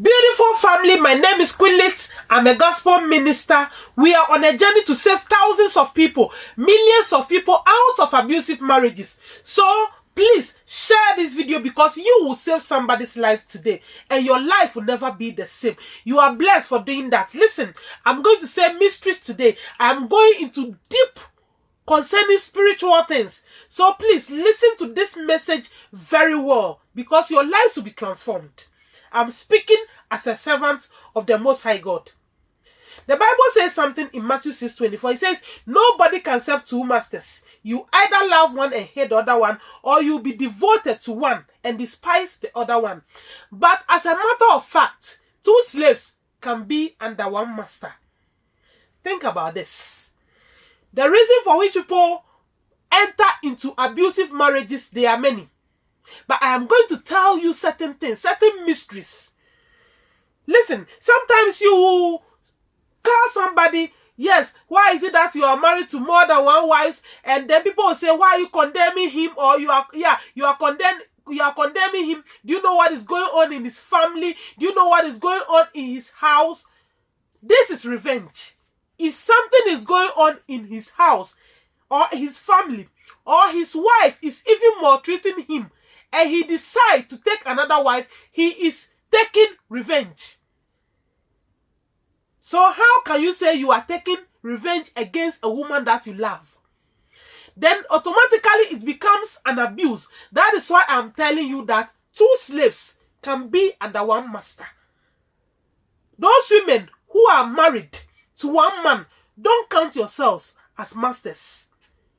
Beautiful family, my name is Queen I'm a gospel minister. We are on a journey to save thousands of people, millions of people out of abusive marriages. So please share this video because you will save somebody's life today and your life will never be the same. You are blessed for doing that. Listen, I'm going to say mysteries today. I'm going into deep concerning spiritual things. So please listen to this message very well because your lives will be transformed. I'm speaking as a servant of the Most High God. The Bible says something in Matthew 6 24. It says, Nobody can serve two masters. You either love one and hate the other one, or you'll be devoted to one and despise the other one. But as a matter of fact, two slaves can be under one master. Think about this. The reason for which people enter into abusive marriages, there are many. But I am going to tell you certain things, certain mysteries. Listen, sometimes you will call somebody, yes, why is it that you are married to more than one wife? And then people will say, why are you condemning him? Or you are, yeah, you are condemning you are condemning him. Do you know what is going on in his family? Do you know what is going on in his house? This is revenge. If something is going on in his house or his family or his wife is even maltreating him and he decides to take another wife, he is taking revenge. So how can you say you are taking revenge against a woman that you love? Then automatically it becomes an abuse. That is why I'm telling you that two slaves can be under one master. Those women who are married to one man, don't count yourselves as masters.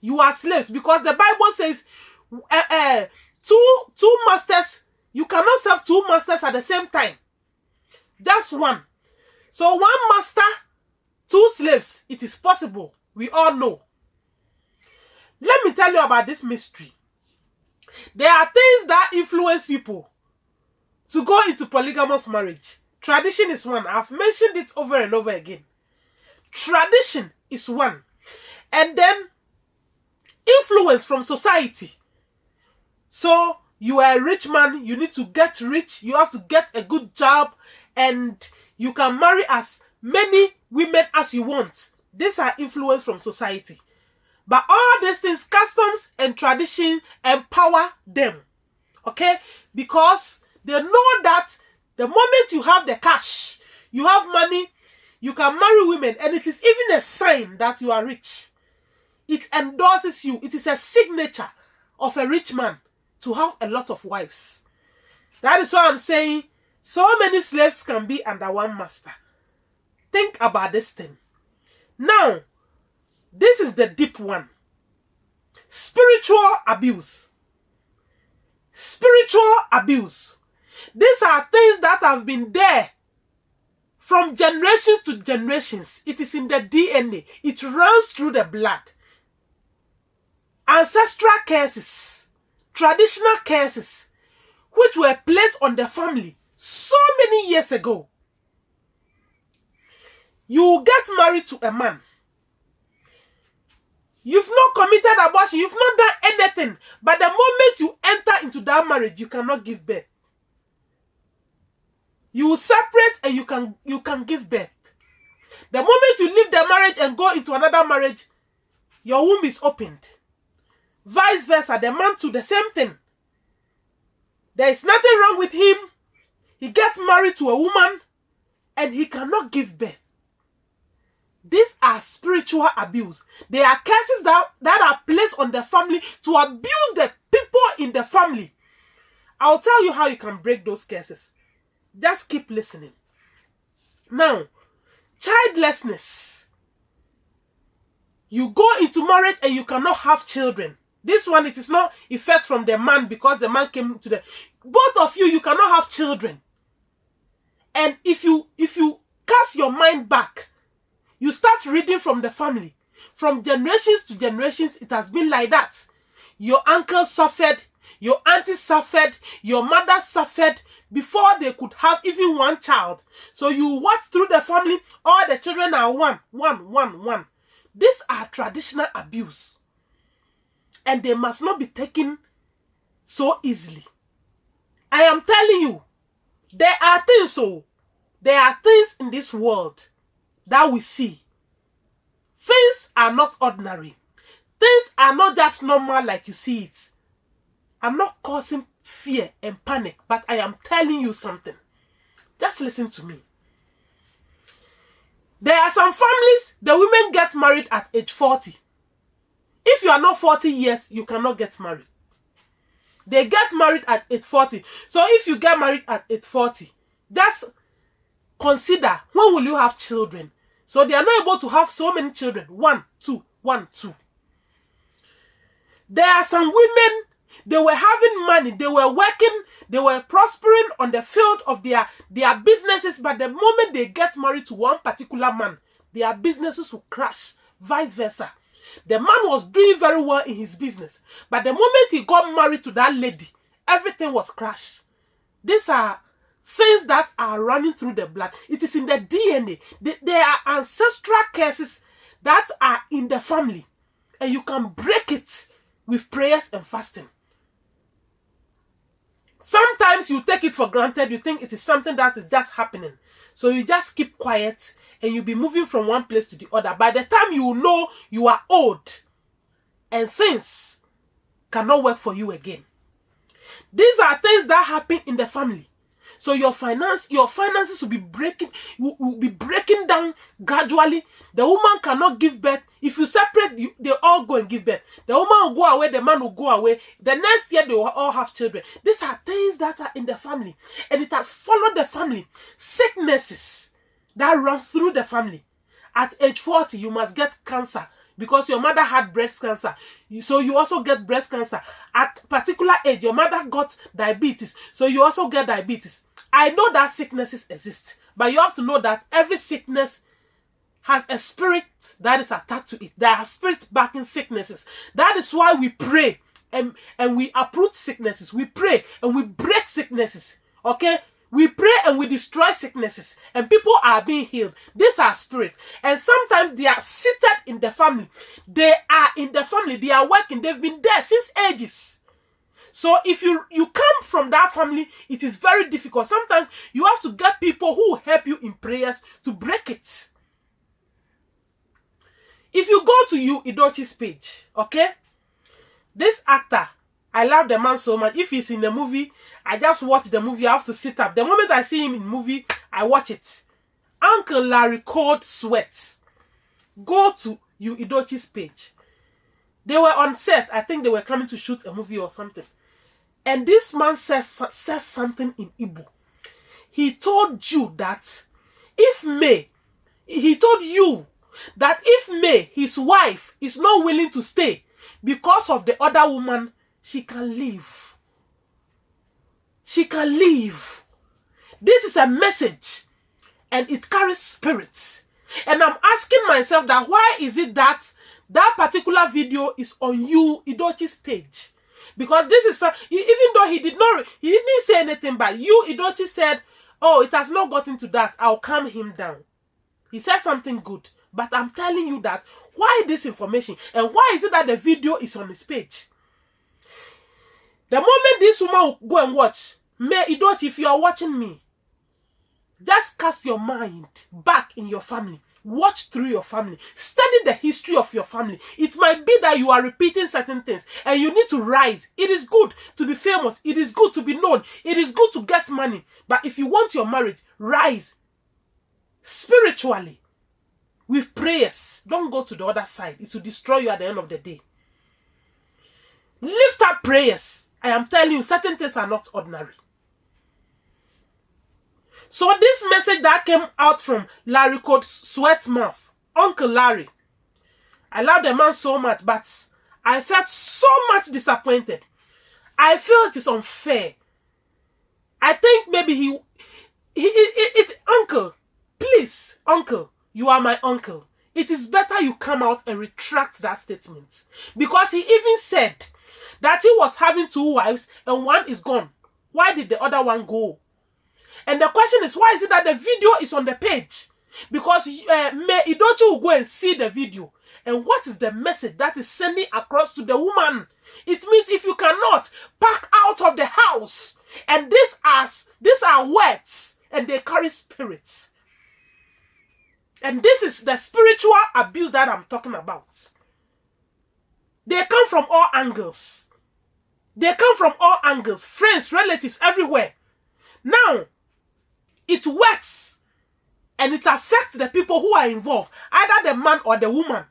You are slaves because the Bible says uh, uh, two two masters. You cannot serve two masters at the same time. Just one. So one master two slaves it is possible. We all know. Let me tell you about this mystery. There are things that influence people to go into polygamous marriage. Tradition is one. I've mentioned it over and over again. Tradition is one. And then influence from society so you are a rich man, you need to get rich, you have to get a good job, and you can marry as many women as you want. These are influence from society. But all these things, customs and tradition empower them. Okay? Because they know that the moment you have the cash, you have money, you can marry women, and it is even a sign that you are rich. It endorses you. It is a signature of a rich man to have a lot of wives. That is why I'm saying so many slaves can be under one master. Think about this thing. Now, this is the deep one. Spiritual abuse. Spiritual abuse. These are things that have been there from generations to generations. It is in the DNA. It runs through the blood. Ancestral curses traditional curses which were placed on the family so many years ago. You get married to a man. You've not committed abortion. You've not done anything. But the moment you enter into that marriage, you cannot give birth. You will separate and you can you can give birth. The moment you leave the marriage and go into another marriage, your womb is opened. Vice versa, the man to the same thing. There is nothing wrong with him. He gets married to a woman and he cannot give birth. These are spiritual abuse. They are curses that, that are placed on the family to abuse the people in the family. I'll tell you how you can break those curses. Just keep listening. Now, childlessness. You go into marriage and you cannot have children. This one, it is not effect from the man because the man came to the... Both of you, you cannot have children. And if you, if you cast your mind back, you start reading from the family. From generations to generations, it has been like that. Your uncle suffered, your auntie suffered, your mother suffered before they could have even one child. So you watch through the family, all the children are one, one, one, one. These are traditional abuse and they must not be taken so easily. I am telling you, There are things, so there are things in this world that we see. Things are not ordinary. Things are not just normal like you see it. I'm not causing fear and panic, but I am telling you something. Just listen to me. There are some families, the women get married at age 40. If you are not 40 years, you cannot get married. They get married at age 40. So if you get married at age 40, just consider when will you have children? So they are not able to have so many children. One, two, one, two. There are some women, they were having money, they were working, they were prospering on the field of their, their businesses, but the moment they get married to one particular man, their businesses will crash, vice versa. The man was doing very well in his business, but the moment he got married to that lady, everything was crashed. These are things that are running through the blood. It is in the DNA. There are ancestral curses that are in the family, and you can break it with prayers and fasting. Sometimes you take it for granted, you think it is something that is just happening. So you just keep quiet and you'll be moving from one place to the other. By the time you know you are old and things cannot work for you again. These are things that happen in the family. So your finance, your finances will be breaking, will, will be breaking down gradually. The woman cannot give birth. If you separate, you, they all go and give birth. The woman will go away, the man will go away. The next year they will all have children. These are things that are in the family, and it has followed the family. Sicknesses that run through the family. At age 40, you must get cancer because your mother had breast cancer. So you also get breast cancer. At particular age your mother got diabetes. So you also get diabetes. I know that sicknesses exist but you have to know that every sickness has a spirit that is attached to it. There are spirit backing sicknesses. That is why we pray and and we uproot sicknesses. We pray and we break sicknesses. Okay we pray and we destroy sicknesses, and people are being healed. These are spirits, and sometimes they are seated in the family. They are in the family, they are working, they've been there since ages. So if you you come from that family, it is very difficult. Sometimes you have to get people who help you in prayers to break it. If you go to Yul Edochie's page, okay, this actor I love the man so much. If he's in the movie, I just watch the movie. I have to sit up. The moment I see him in movie, I watch it. Uncle Larry Koldsweat. Go to Yul Edochie's page. They were on set. I think they were coming to shoot a movie or something. And this man says, says something in Igbo. He told you that if May, he told you that if May, his wife, is not willing to stay because of the other woman she can leave. She can leave. This is a message and it carries spirits. And I'm asking myself that why is it that that particular video is on Yul Edochie's page? Because this is, a, uh, even though he did not, he didn't say anything, but Yul Edochie said, oh, it has not gotten to that. I'll calm him down. He said something good. But I'm telling you that, why this information? And why is it that the video is on his page? The moment this woman will go and watch, may Idot, if you are watching me, just cast your mind back in your family. Watch through your family. Study the history of your family. It might be that you are repeating certain things and you need to rise. It is good to be famous. It is good to be known. It is good to get money. But if you want your marriage, rise spiritually with prayers. Don't go to the other side. It will destroy you at the end of the day. Lift up prayers. I am telling you, certain things are not ordinary. So this message that came out from Larry called Sweatmouth, Uncle Larry. I love the man so much, but I felt so much disappointed. I feel it is unfair. I think maybe he, he it, it, uncle, please, uncle, you are my uncle. It is better you come out and retract that statement. Because he even said that he was having two wives and one is gone. Why did the other one go? And the question is, why is it that the video is on the page? Because uh, May Edochie will go and see the video And what is the message that is sending across to the woman? It means if you cannot pack out of the house, and these are these are words, and they carry spirits. And this is the spiritual abuse that I'm talking about. They come from all angles. They come from all angles, friends, relatives, everywhere. Now, it works and it affects the people who are involved, either the man or the woman.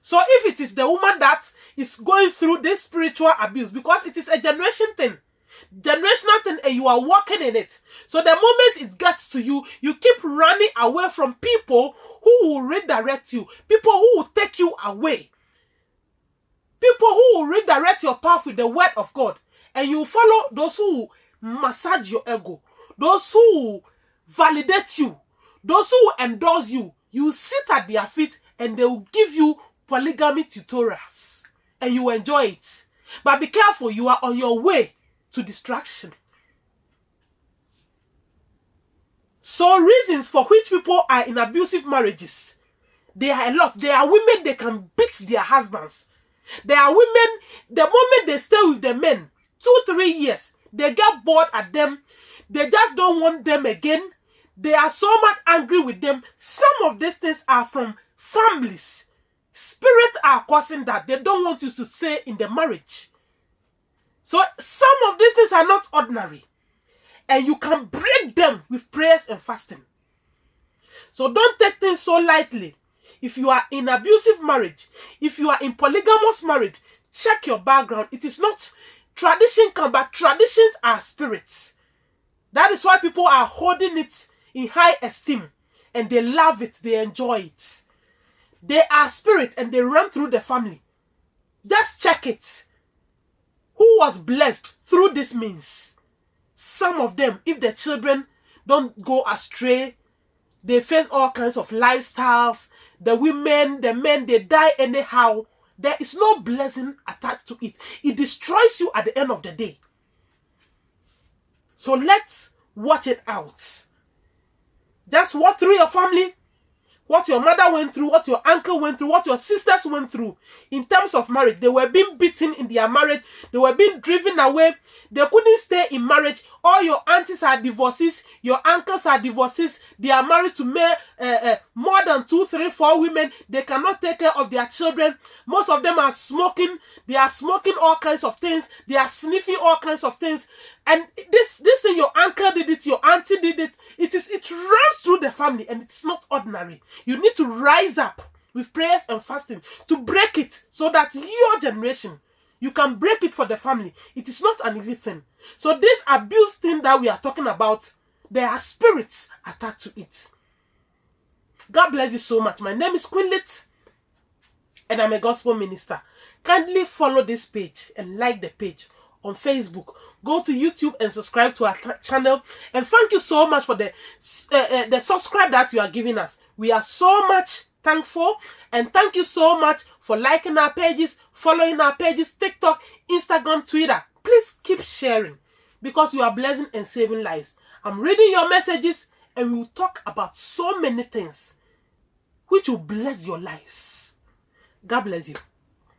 So if it is the woman that is going through this spiritual abuse, because it is a generation thing, generational thing, and you are walking in it. So the moment it gets to you, you keep running away from people who will redirect you, people who will take you away, people who will redirect your path with the word of God, and you follow those who massage your ego, those who validate you, those who endorse you. You sit at their feet and they will give you polygamy tutorials and you enjoy it. But be careful, you are on your way to distraction. So reasons for which people are in abusive marriages, there are a lot. There are women they can beat their husbands. There are women, the moment they stay with the men, two, three years, they get bored at them. They just don't want them again. They are so much angry with them. Some of these things are from families. Spirits are causing that. They don't want you to stay in the marriage. So some of these things are not ordinary. And you can break them with prayers and fasting. So don't take things so lightly. If you are in abusive marriage, if you are in polygamous marriage, check your background. It is not tradition come, but traditions are spirits. That is why people are holding it in high esteem and they love it, they enjoy it. They are spirits and they run through the family. Just check it. Who was blessed through this means? Some of them, if the children don't go astray, they face all kinds of lifestyles. The women, the men, they die anyhow. There is no blessing attached to it. It destroys you at the end of the day. So let's watch it out. Just walk through your family what your mother went through, what your uncle went through, what your sisters went through in terms of marriage. They were being beaten in their marriage, they were being driven away, they couldn't stay in marriage. All your aunties are divorces, your uncles are divorces, they are married to uh, uh, more than two, three, four women. They cannot take care of their children. Most of them are smoking, they are smoking all kinds of things, they are sniffing all kinds of things. And this, this thing, your uncle did it, your auntie did it, it is it runs through the family and it's not ordinary. You need to rise up with prayers and fasting to break it so that your generation you can break it for the family. It is not an easy thing. So this abuse thing that we are talking about, there are spirits attached to it. God bless you so much. My name is Queenlit and I'm a gospel minister. Kindly follow this page and like the page on Facebook. Go to YouTube and subscribe to our channel. And thank you so much for the uh, uh, the subscribe that you are giving us. We are so much thankful and thank you so much for liking our pages, following our pages, TikTok, Instagram, Twitter. Please keep sharing because you are blessing and saving lives. I'm reading your messages and we will talk about so many things which will bless your lives. God bless you.